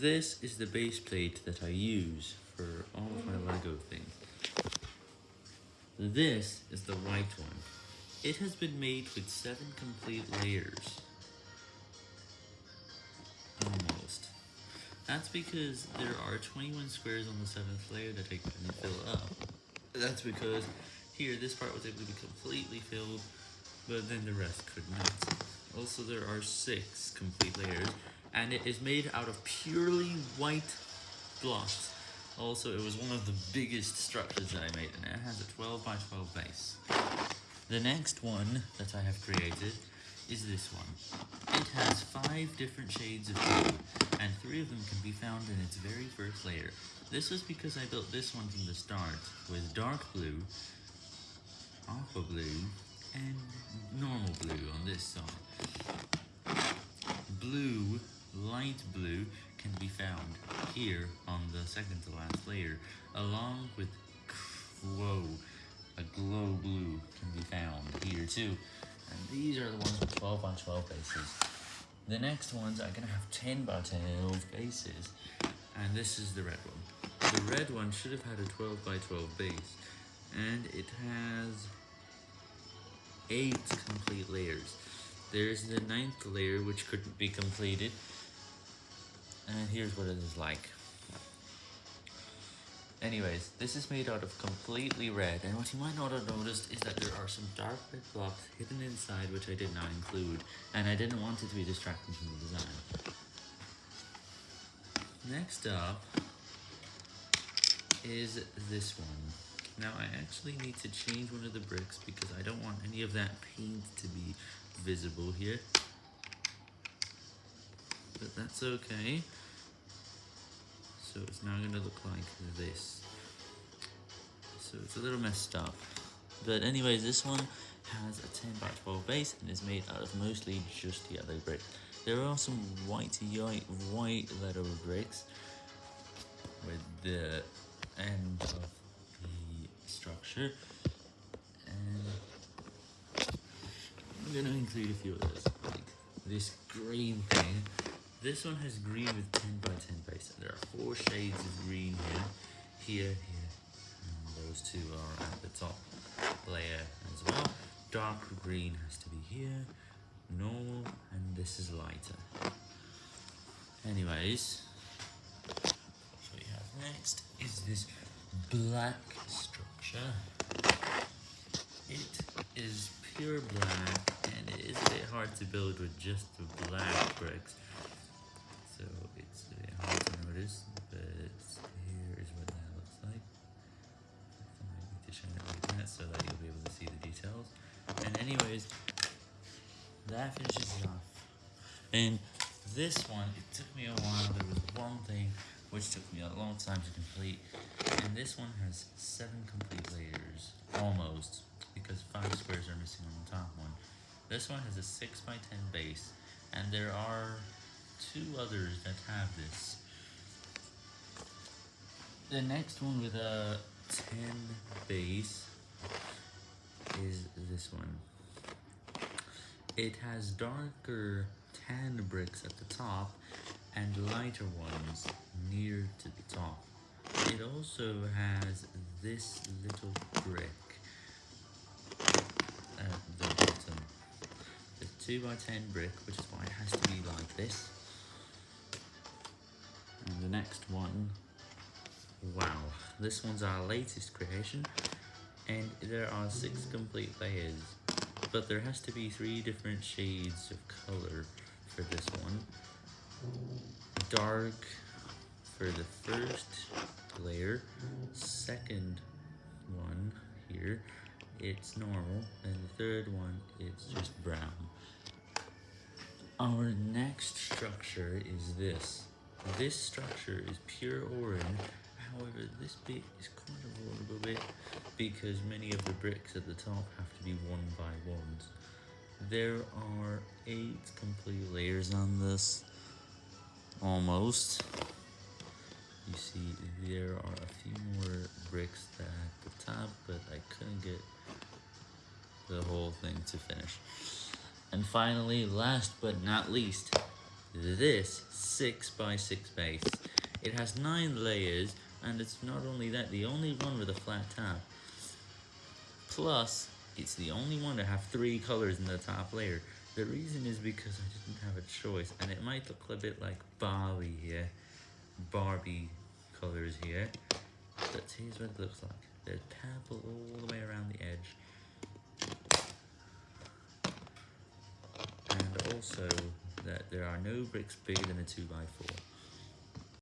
This is the base plate that I use for all of my LEGO things. This is the white one. It has been made with 7 complete layers. Almost. That's because there are 21 squares on the 7th layer that I couldn't fill up. That's because here this part was able to be completely filled, but then the rest could not. Also there are 6 complete layers, and it is made out of purely white blocks. Also, it was one of the biggest structures that I made, and it has a 12 by 12 base. The next one that I have created is this one. It has 5 different shades of blue, and 3 of them can be found in its very first layer. This was because I built this one from the start, with dark blue, aqua blue, and normal blue on this side. Blue light blue can be found here on the second to last layer, along with whoa, a glow blue can be found here too. And these are the ones with 12 by 12 bases. The next ones are going to have 10 by 12 bases, and this is the red one. The red one should have had a 12 by 12 base, and it has 8 complete layers. There's the ninth layer which couldn't be completed, and here's what it is like. Anyways, this is made out of completely red, and what you might not have noticed is that there are some dark red blocks hidden inside which I did not include, and I didn't want it to be distracting from the design. Next up is this one. Now I actually need to change one of the bricks because I don't want any of that paint to be visible here but that's okay. So it's now going to look like this. So it's a little messed up. But anyways, this one has a 10 by 12 base and is made out of mostly just yellow brick. There are some white, white leather bricks with the end of the structure. And I'm going to include a few of those, like this green thing this one has green with 10 by 10 base. and There are four shades of green here, here, here, and those two are at the top layer as well. Dark green has to be here, normal, and this is lighter. Anyways, what we have next is this black structure. It is pure black, and it is a bit hard to build with just the black bricks so it's bit hard to notice, but here is what that looks like. I need to shine it like that so that you'll be able to see the details. And anyways, that finishes it off. And this one, it took me a while, there was one thing which took me a long time to complete, and this one has seven complete layers, almost, because five squares are missing on the top one. This one has a 6 by 10 base, and there are two others that have this. The next one with a 10 base is this one. It has darker tan bricks at the top and lighter ones near to the top. It also has this little brick at the bottom. The 2 by 10 brick, which is why it has to be like this next one, wow, this one's our latest creation, and there are six complete layers, but there has to be three different shades of color for this one. Dark for the first layer, second one here, it's normal, and the third one, it's just brown. Our next structure is this. This structure is pure orange, however this bit is kind of a little bit because many of the bricks at the top have to be one by ones. There are eight complete layers on this, almost. You see there are a few more bricks at the top, but I couldn't get the whole thing to finish. And finally, last but not least, this 6x6 base. It has 9 layers, and it's not only that, the only one with a flat top. Plus, it's the only one to have 3 colors in the top layer. The reason is because I didn't have a choice, and it might look a bit like Barbie here. Barbie colors here. But here's what it looks like. There's purple all the way around the edge. And also there are no bricks bigger than a 2x4.